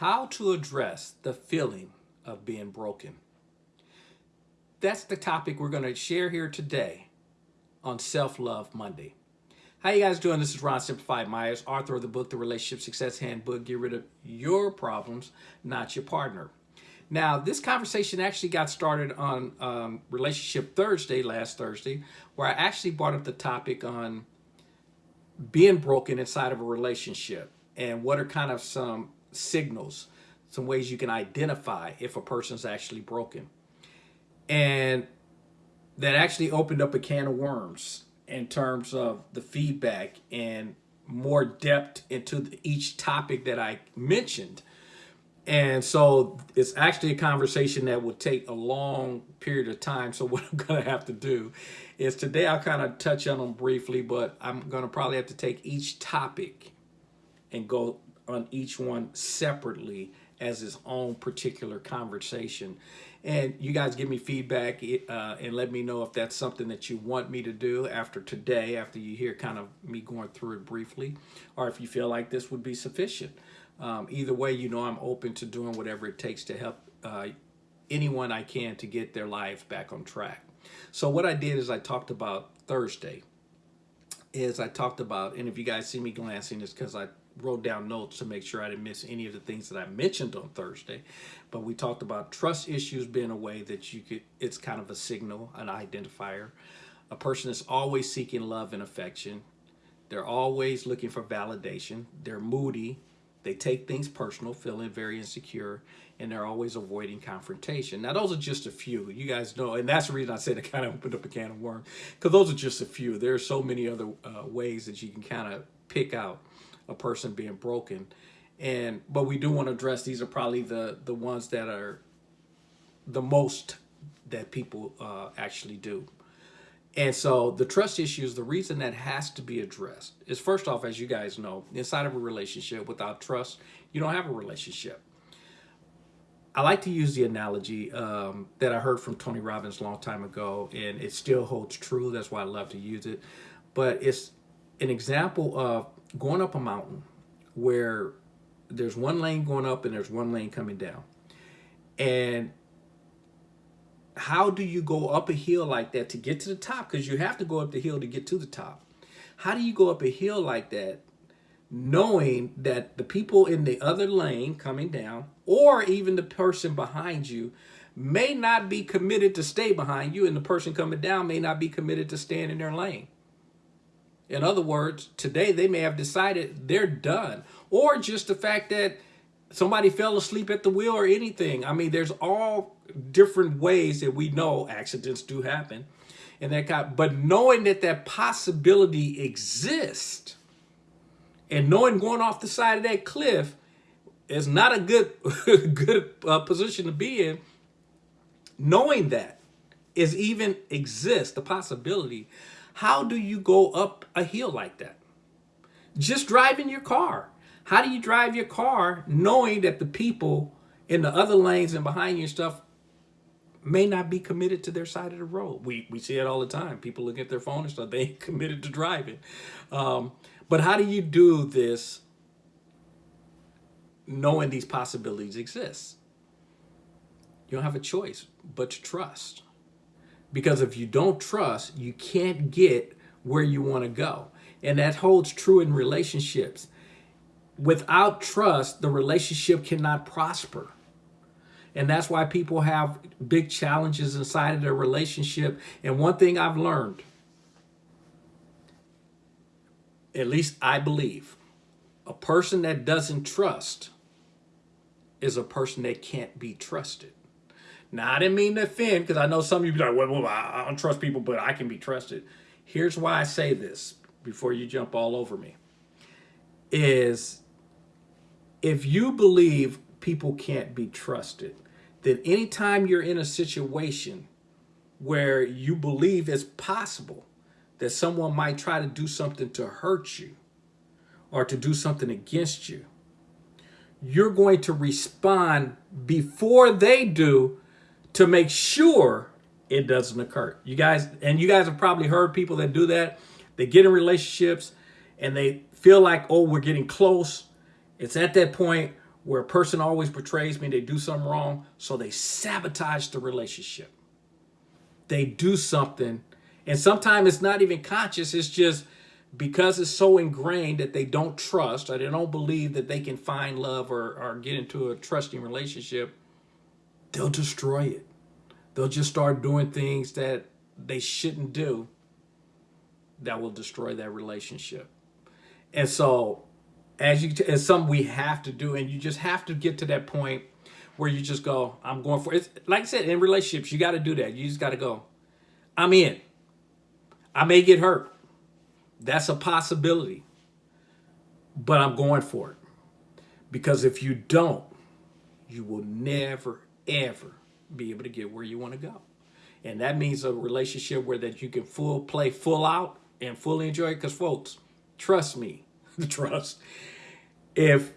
How to address the feeling of being broken. That's the topic we're going to share here today on Self-Love Monday. How you guys doing? This is Ron Simplified Myers, author of the book, The Relationship Success Handbook. Get rid of your problems, not your partner. Now, this conversation actually got started on um, Relationship Thursday, last Thursday, where I actually brought up the topic on being broken inside of a relationship and what are kind of some signals, some ways you can identify if a person's actually broken. And that actually opened up a can of worms in terms of the feedback and more depth into each topic that I mentioned. And so it's actually a conversation that will take a long period of time. So what I'm going to have to do is today I'll kind of touch on them briefly, but I'm going to probably have to take each topic and go on each one separately as its own particular conversation. And you guys give me feedback uh, and let me know if that's something that you want me to do after today, after you hear kind of me going through it briefly, or if you feel like this would be sufficient. Um, either way, you know I'm open to doing whatever it takes to help uh, anyone I can to get their lives back on track. So what I did is I talked about Thursday, is I talked about, and if you guys see me glancing, it's because I wrote down notes to make sure I didn't miss any of the things that I mentioned on Thursday. But we talked about trust issues being a way that you could, it's kind of a signal, an identifier. A person is always seeking love and affection. They're always looking for validation. They're moody. They take things personal, feeling very insecure, and they're always avoiding confrontation. Now, those are just a few. You guys know, and that's the reason I said it kind of opened up a can of worms, because those are just a few. There are so many other uh, ways that you can kind of pick out a person being broken. And but we do want to address these are probably the the ones that are the most that people uh, actually do. And so the trust issues, the reason that has to be addressed is first off, as you guys know, inside of a relationship without trust, you don't have a relationship. I like to use the analogy um, that I heard from Tony Robbins a long time ago, and it still holds true. That's why I love to use it. But it's an example of going up a mountain where there's one lane going up and there's one lane coming down. And how do you go up a hill like that to get to the top? Because you have to go up the hill to get to the top. How do you go up a hill like that knowing that the people in the other lane coming down or even the person behind you may not be committed to stay behind you and the person coming down may not be committed to staying in their lane. In other words, today they may have decided they're done. Or just the fact that somebody fell asleep at the wheel or anything. I mean, there's all different ways that we know accidents do happen. And that kind, but knowing that that possibility exists and knowing going off the side of that cliff is not a good, good uh, position to be in, knowing that is even exists, the possibility how do you go up a hill like that? Just driving your car. How do you drive your car knowing that the people in the other lanes and behind you and stuff may not be committed to their side of the road. We, we see it all the time. People look at their phone and stuff. They ain't committed to driving. Um, but how do you do this knowing these possibilities exist? You don't have a choice but to trust. Because if you don't trust, you can't get where you want to go. And that holds true in relationships. Without trust, the relationship cannot prosper. And that's why people have big challenges inside of their relationship. And one thing I've learned, at least I believe, a person that doesn't trust is a person that can't be trusted. Now, I didn't mean to offend because I know some of you be like, well, well, I don't trust people, but I can be trusted. Here's why I say this before you jump all over me is if you believe people can't be trusted, then anytime you're in a situation where you believe it's possible that someone might try to do something to hurt you or to do something against you, you're going to respond before they do to make sure it doesn't occur. You guys, and you guys have probably heard people that do that. They get in relationships and they feel like, oh, we're getting close. It's at that point where a person always betrays me, they do something wrong, so they sabotage the relationship. They do something, and sometimes it's not even conscious, it's just because it's so ingrained that they don't trust or they don't believe that they can find love or, or get into a trusting relationship, they'll destroy it. They'll just start doing things that they shouldn't do that will destroy that relationship. And so as you it's something we have to do and you just have to get to that point where you just go i'm going for it. Like i said in relationships you got to do that. You just got to go i'm in. I may get hurt. That's a possibility but i'm going for it. Because if you don't you will never ever be able to get where you want to go and that means a relationship where that you can full play full out and fully enjoy it because folks trust me the trust if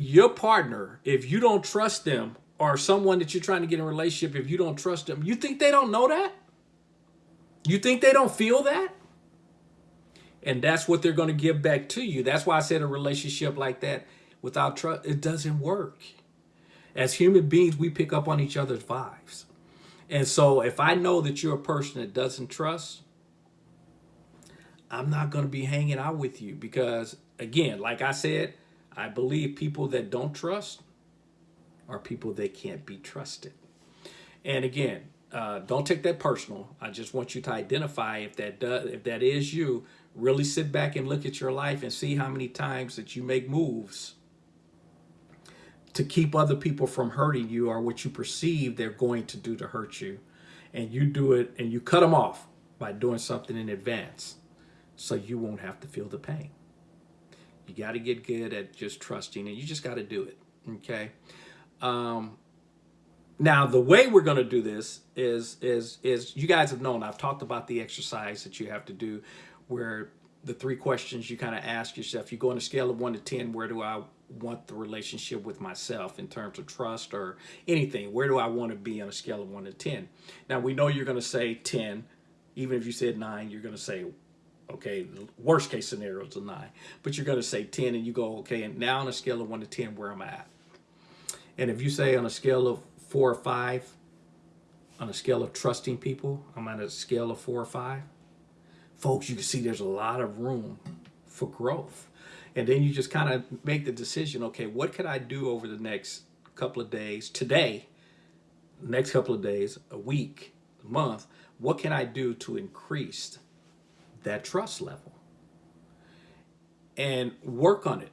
your partner, if you don't trust them, or someone that you're trying to get in a relationship, if you don't trust them, you think they don't know that? You think they don't feel that? And that's what they're going to give back to you. That's why I said a relationship like that without trust, it doesn't work. As human beings, we pick up on each other's vibes. And so if I know that you're a person that doesn't trust, I'm not going to be hanging out with you because again, like I said, I believe people that don't trust are people that can't be trusted. And again, uh, don't take that personal. I just want you to identify if that does, if that is you. Really sit back and look at your life and see how many times that you make moves to keep other people from hurting you or what you perceive they're going to do to hurt you. And you do it and you cut them off by doing something in advance so you won't have to feel the pain. You got to get good at just trusting and you just got to do it. Okay. Um, now, the way we're going to do this is, is, is you guys have known, I've talked about the exercise that you have to do where the three questions you kind of ask yourself, you go on a scale of one to 10, where do I want the relationship with myself in terms of trust or anything? Where do I want to be on a scale of one to 10? Now, we know you're going to say 10. Even if you said nine, you're going to say Okay, worst case scenario is a nine, but you're going to say 10 and you go, okay, and now on a scale of one to 10, where am I at? And if you say on a scale of four or five, on a scale of trusting people, I'm at a scale of four or five, folks, you can see there's a lot of room for growth. And then you just kind of make the decision, okay, what could I do over the next couple of days, today, next couple of days, a week, a month, what can I do to increase that trust level and work on it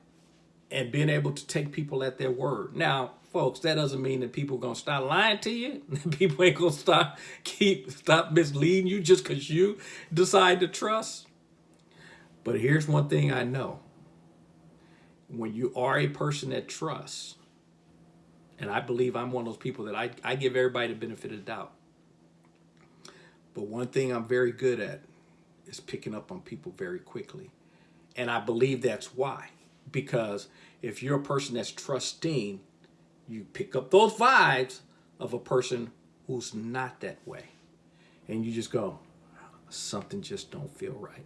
and being able to take people at their word. Now, folks, that doesn't mean that people to stop lying to you. people ain't to stop keep stop misleading you just because you decide to trust. But here's one thing I know. When you are a person that trusts, and I believe I'm one of those people that I, I give everybody the benefit of the doubt. But one thing I'm very good at is picking up on people very quickly. And I believe that's why. Because if you're a person that's trusting, you pick up those vibes of a person who's not that way. And you just go, something just don't feel right.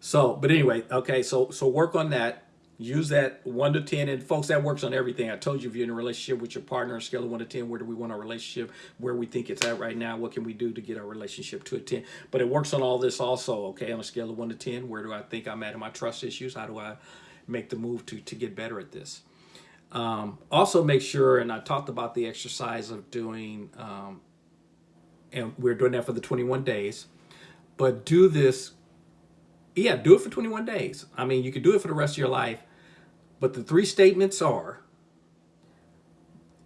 So, but anyway, okay, so so work on that. Use that 1 to 10 and folks that works on everything. I told you if you're in a relationship with your partner scale of 1 to 10 where do we want our relationship? Where we think it's at right now? What can we do to get our relationship to a 10 but it works on all this also okay on a scale of 1 to 10 where do i think i'm at in my trust issues? How do i make the move to to get better at this um, also make sure and i talked about the exercise of doing um, and we're doing that for the 21 days but do this yeah, do it for 21 days. I mean, you could do it for the rest of your life, but the three statements are,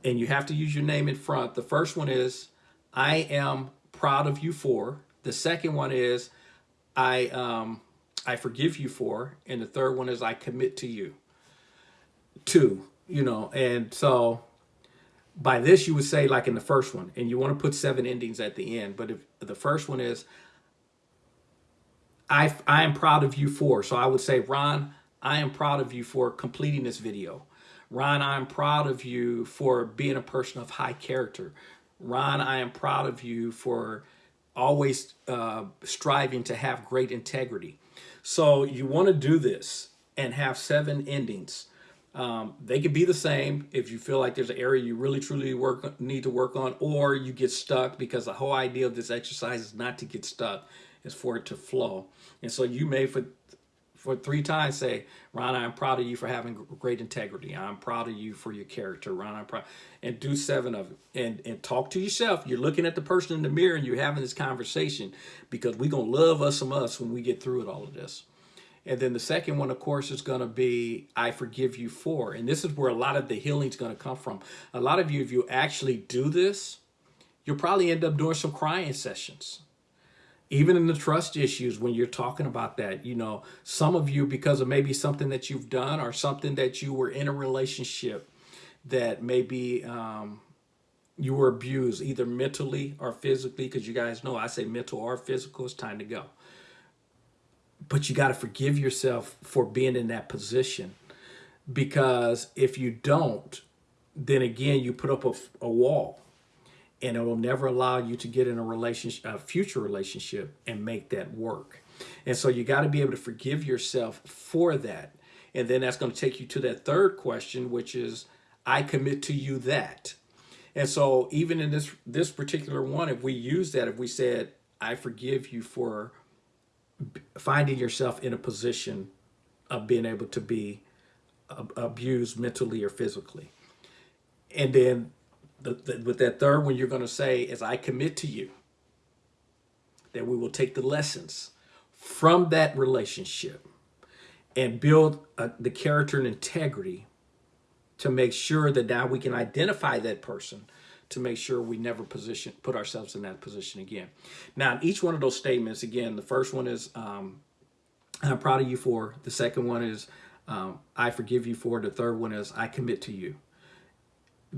and you have to use your name in front. The first one is, I am proud of you for. The second one is, I, um, I forgive you for. And the third one is, I commit to you. Two, you know, and so by this you would say like in the first one, and you want to put seven endings at the end. But if the first one is, I, I am proud of you for. So I would say, Ron, I am proud of you for completing this video. Ron, I am proud of you for being a person of high character. Ron, I am proud of you for always uh, striving to have great integrity. So you want to do this and have seven endings. Um, they could be the same if you feel like there's an area you really truly work need to work on, or you get stuck because the whole idea of this exercise is not to get stuck, is for it to flow. And so you may for for three times say, Ron, I'm proud of you for having great integrity. I'm proud of you for your character, Ron. I'm proud. And do seven of it. And, and talk to yourself. You're looking at the person in the mirror and you're having this conversation because we're going to love us some us when we get through it, all of this. And then the second one, of course, is going to be I forgive you for. And this is where a lot of the healing is going to come from. A lot of you, if you actually do this, you'll probably end up doing some crying sessions even in the trust issues when you're talking about that you know some of you because of maybe something that you've done or something that you were in a relationship that maybe um, you were abused either mentally or physically because you guys know i say mental or physical it's time to go but you got to forgive yourself for being in that position because if you don't then again you put up a, a wall and it will never allow you to get in a relationship, a future relationship and make that work. And so you got to be able to forgive yourself for that. And then that's going to take you to that third question, which is, I commit to you that. And so even in this this particular one, if we use that, if we said, I forgive you for finding yourself in a position of being able to be abused mentally or physically. And then the, the, with that third one, you're going to say, as I commit to you, that we will take the lessons from that relationship and build uh, the character and integrity to make sure that now we can identify that person to make sure we never position put ourselves in that position again. Now, in each one of those statements, again, the first one is um, I'm proud of you for. The second one is um, I forgive you for. The third one is I commit to you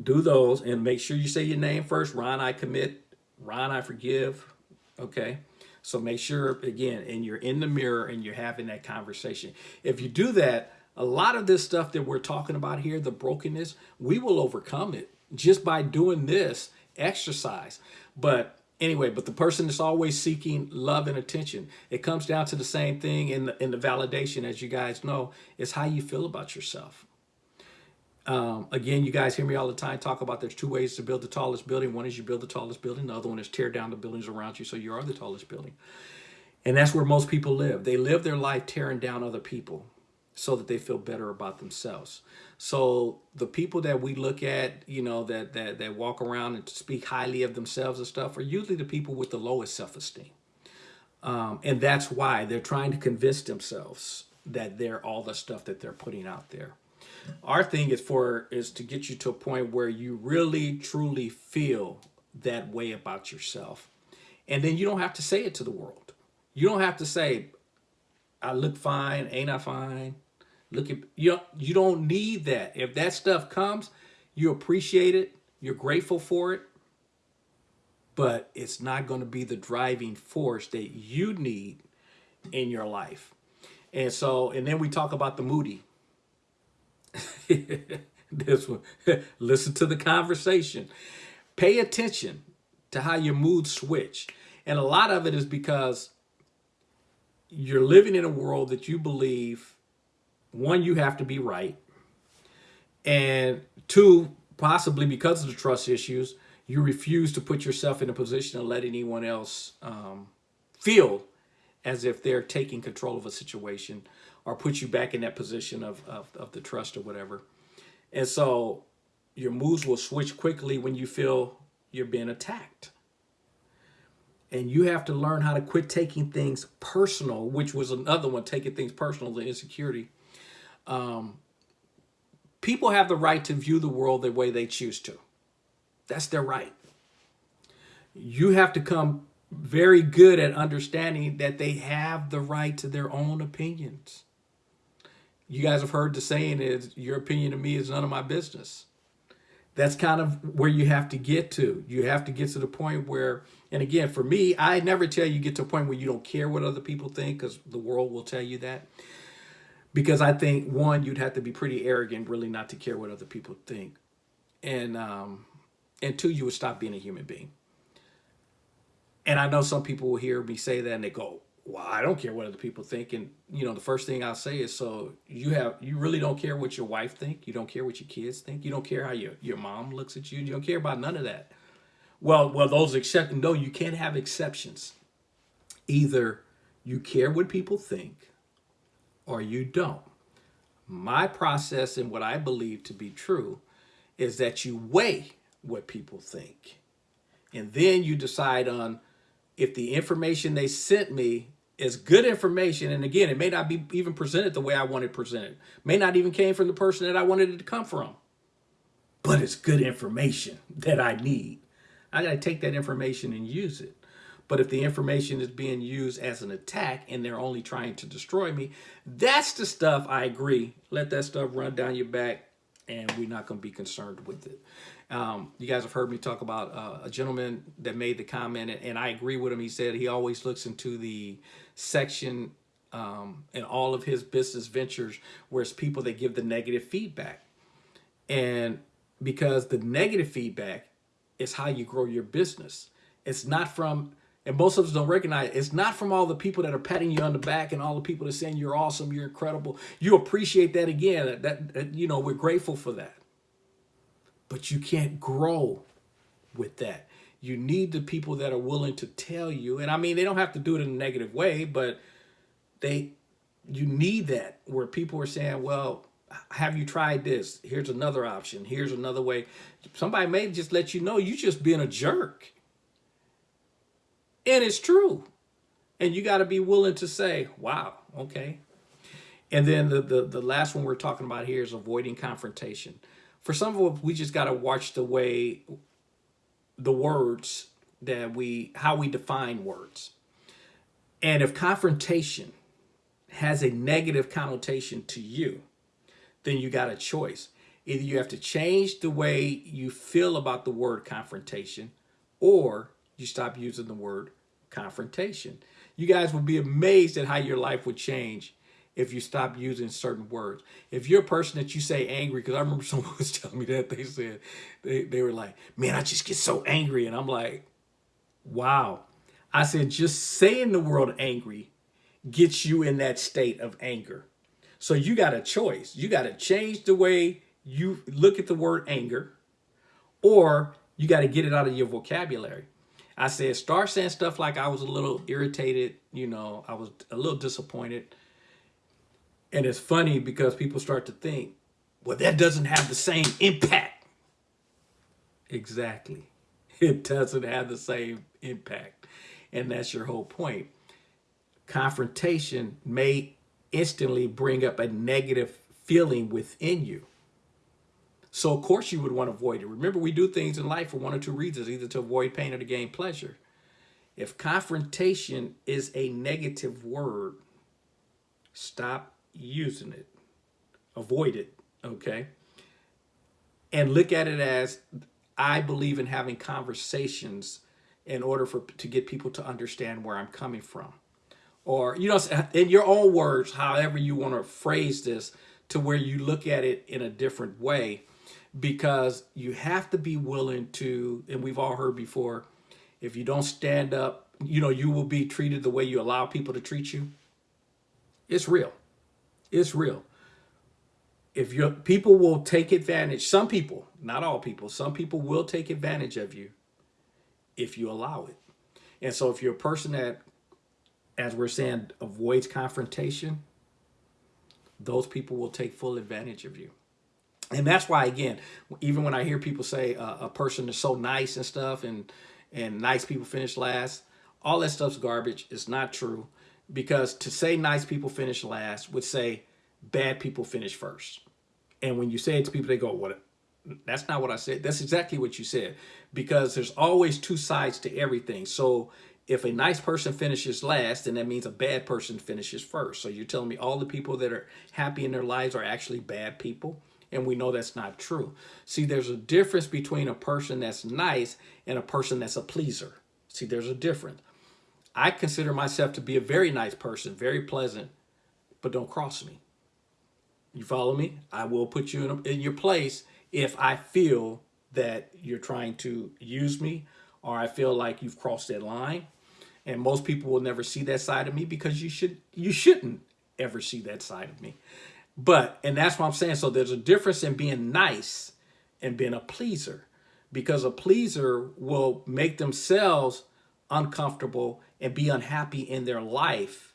do those and make sure you say your name first. Ron, I commit. Ron, I forgive. Okay. So make sure, again, and you're in the mirror and you're having that conversation. If you do that, a lot of this stuff that we're talking about here, the brokenness, we will overcome it just by doing this exercise. But anyway, but the person that's always seeking love and attention. It comes down to the same thing in the, in the validation, as you guys know, is how you feel about yourself. Um, again, you guys hear me all the time talk about there's two ways to build the tallest building. One is you build the tallest building. The other one is tear down the buildings around you so you are the tallest building. And that's where most people live. They live their life tearing down other people so that they feel better about themselves. So the people that we look at, you know, that that that walk around and speak highly of themselves and stuff are usually the people with the lowest self-esteem. Um, and that's why they're trying to convince themselves that they're all the stuff that they're putting out there. Our thing is for is to get you to a point where you really truly feel that way about yourself. And then you don't have to say it to the world. You don't have to say, I look fine, ain't I fine? Look at you you don't need that. If that stuff comes, you appreciate it, you're grateful for it, but it's not going to be the driving force that you need in your life. And so, and then we talk about the moody. this one. Listen to the conversation. Pay attention to how your moods switch. And a lot of it is because you're living in a world that you believe, one, you have to be right. And two, possibly because of the trust issues, you refuse to put yourself in a position to let anyone else um, feel as if they're taking control of a situation or put you back in that position of, of, of the trust or whatever. And so your moves will switch quickly when you feel you're being attacked. And you have to learn how to quit taking things personal, which was another one, taking things personal, the insecurity. Um, people have the right to view the world the way they choose to. That's their right. You have to come very good at understanding that they have the right to their own opinions you guys have heard the saying is your opinion to me is none of my business. That's kind of where you have to get to. You have to get to the point where, and again, for me, I never tell you get to a point where you don't care what other people think because the world will tell you that. Because I think one, you'd have to be pretty arrogant really not to care what other people think. And um, and two, you would stop being a human being. And I know some people will hear me say that and they go, well, I don't care what other people think. And, you know, the first thing I'll say is, so you have, you really don't care what your wife think. You don't care what your kids think. You don't care how your, your mom looks at you. You don't care about none of that. Well, well, those exceptions, no, you can't have exceptions. Either you care what people think or you don't. My process and what I believe to be true is that you weigh what people think. And then you decide on if the information they sent me is good information. And again, it may not be even presented the way I want it presented. May not even came from the person that I wanted it to come from. But it's good information that I need. I got to take that information and use it. But if the information is being used as an attack and they're only trying to destroy me, that's the stuff I agree. Let that stuff run down your back and we're not going to be concerned with it. Um, you guys have heard me talk about uh, a gentleman that made the comment, and, I agree with him. He said he always looks into the section um, in all of his business ventures where it's people that give the negative feedback. And because the negative feedback is how you grow your business. It's not from, and most of us don't recognize it, it's not from all the people that are patting you on the back and all the people that are saying you're awesome, you're incredible. You appreciate that again. That, that you know, we're grateful for that. But you can't grow with that. You need the people that are willing to tell you, and I mean, they don't have to do it in a negative way, but they, you need that where people are saying, well, have you tried this? Here's another option. Here's another way. Somebody may just let you know you just being a jerk. And it's true. And you got to be willing to say, wow, okay. And then the, the, the last one we're talking about here is avoiding confrontation. For some of us, we just got to watch the way the words that we, how we define words. And if confrontation has a negative connotation to you, then you got a choice. Either you have to change the way you feel about the word confrontation or you stop using the word confrontation. You guys would be amazed at how your life would change if you stop using certain words. If you're a person that you say angry, because I remember someone was telling me that, they said, they, they were like, man, I just get so angry. And I'm like, wow. I said, just saying the word angry gets you in that state of anger. So you got a choice. You got to change the way you look at the word anger or you got to get it out of your vocabulary. I said, start saying stuff like I was a little irritated, you know, I was a little disappointed. And it's funny because people start to think, well, that doesn't have the same impact. Exactly. It doesn't have the same impact. And that's your whole point. Confrontation may instantly bring up a negative feeling within you. So of course you would want to avoid it. Remember, we do things in life for one or two reasons, either to avoid pain or to gain pleasure. If confrontation is a negative word, stop using it. Avoid it, okay? And look at it as, I believe in having conversations in order for to get people to understand where I'm coming from or, you know, in your own words, however you want to phrase this to where you look at it in a different way, because you have to be willing to, and we've all heard before, if you don't stand up, you know, you will be treated the way you allow people to treat you. It's real. It's real. If your people will take advantage, some people, not all people, some people will take advantage of you if you allow it. And so if you're a person that as we're saying, avoids confrontation, those people will take full advantage of you. And that's why, again, even when I hear people say uh, a person is so nice and stuff and, and nice people finish last, all that stuff's garbage. It's not true. Because to say nice people finish last would say bad people finish first. And when you say it to people, they go, what? That's not what I said. That's exactly what you said. Because there's always two sides to everything. So if a nice person finishes last, then that means a bad person finishes first. So you're telling me all the people that are happy in their lives are actually bad people? And we know that's not true. See, there's a difference between a person that's nice and a person that's a pleaser. See, there's a difference. I consider myself to be a very nice person, very pleasant, but don't cross me. You follow me? I will put you in, a, in your place if I feel that you're trying to use me or I feel like you've crossed that line. And most people will never see that side of me because you should you shouldn't ever see that side of me. But and that's what I'm saying. So there's a difference in being nice and being a pleaser because a pleaser will make themselves uncomfortable and be unhappy in their life.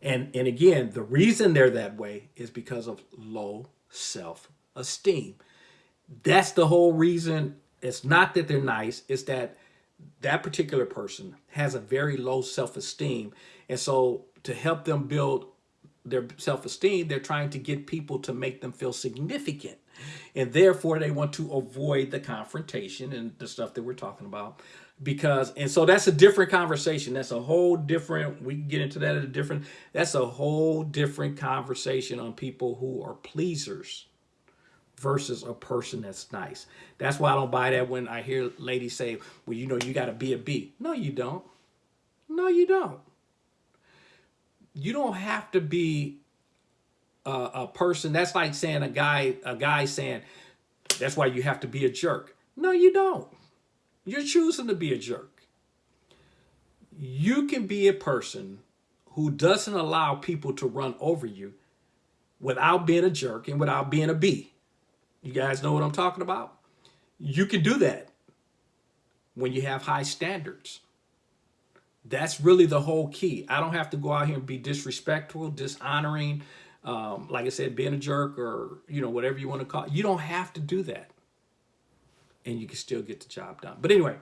And and again, the reason they're that way is because of low self-esteem. That's the whole reason. It's not that they're nice, it's that that particular person has a very low self-esteem. And so to help them build their self-esteem, they're trying to get people to make them feel significant. And therefore they want to avoid the confrontation and the stuff that we're talking about. Because, and so that's a different conversation. That's a whole different, we can get into that at a different, that's a whole different conversation on people who are pleasers versus a person that's nice. That's why I don't buy that when I hear ladies say, well, you know, you got to be a B. No, you don't. No, you don't. You don't have to be a, a person. That's like saying a guy, a guy saying, that's why you have to be a jerk. No, you don't. You're choosing to be a jerk. You can be a person who doesn't allow people to run over you without being a jerk and without being a B. You guys know what I'm talking about? You can do that when you have high standards. That's really the whole key. I don't have to go out here and be disrespectful, dishonoring, um, like I said, being a jerk or, you know, whatever you want to call it. You don't have to do that. And you can still get the job done. But anyway,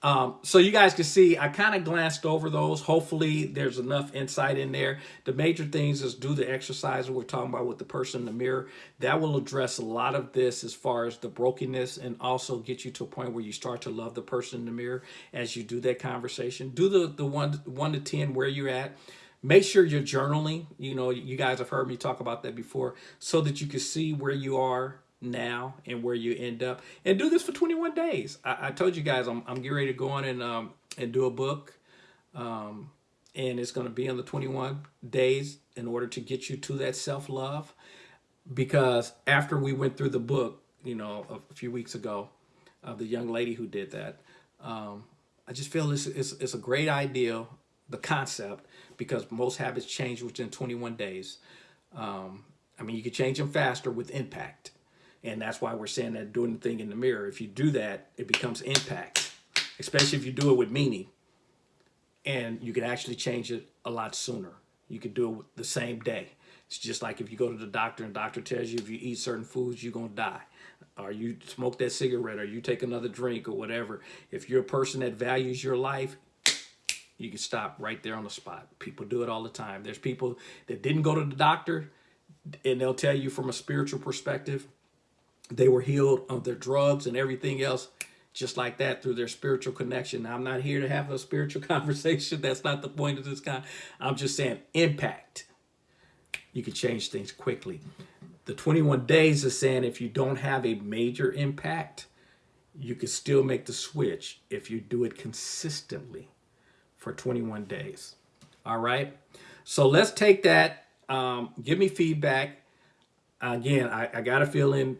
um, so you guys can see, I kind of glanced over those. Hopefully there's enough insight in there. The major things is do the exercise we're talking about with the person in the mirror. That will address a lot of this as far as the brokenness and also get you to a point where you start to love the person in the mirror as you do that conversation. Do the, the one, one to 10 where you're at. Make sure you're journaling. You know, you guys have heard me talk about that before so that you can see where you are now and where you end up. And do this for 21 days. I, I told you guys i'm, I'm getting ready to go on and um and do a book um and it's going to be on the 21 days in order to get you to that self-love. Because after we went through the book you know a, few weeks ago of the young lady who did that um i just feel this is it's a great idea the concept because most habits change within 21 days. Um i mean you can change them faster with impact and that's why we're saying that doing the thing in the mirror. If you do that, it becomes impact, especially if you do it with meaning. And you can actually change it a lot sooner. You can do it the same day. It's just like if you go to the doctor and the doctor tells you if you eat certain foods, you're going to die. Or you smoke that cigarette or you take another drink or whatever. If you're a person that values your life, you can stop right there on the spot. People do it all the time. There's people that didn't go to the doctor and they'll tell you from a spiritual perspective, they were healed of their drugs and everything else just like that through their spiritual connection. Now, I'm not here to have a spiritual conversation. That's not the point of this kind. I'm just saying impact. You can change things quickly. The 21 days is saying if you don't have a major impact, you can still make the switch if you do it consistently for 21 days. All right. So let's take that. Um, give me feedback. Again, I, I got a feeling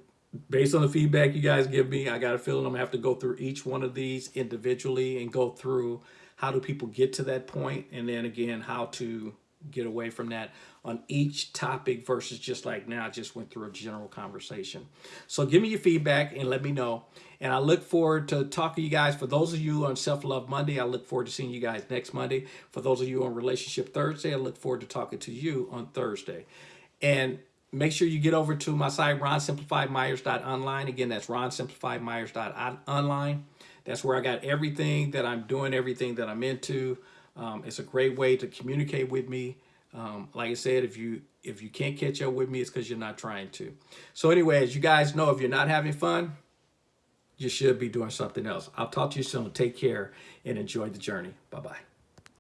based on the feedback you guys give me, I got a feeling I'm gonna have to go through each one of these individually and go through how do people get to that point and then again how to get away from that on each topic versus just like now I just went through a general conversation. So give me your feedback and let me know. And I look forward to talking to you guys. For those of you on Self-Love Monday, I look forward to seeing you guys next Monday. For those of you on Relationship Thursday, I look forward to talking to you on Thursday. And make sure you get over to my site, ronsimplifiedmyers.online. Again, that's ronsimplifiedmyers.online. That's where I got everything that I'm doing, everything that I'm into. Um, it's a great way to communicate with me. Um, like I said, if you if you can't catch up with me, it's because you're not trying to. So anyway, as you guys know, if you're not having fun, you should be doing something else. I'll talk to you soon. Take care and enjoy the journey. Bye-bye.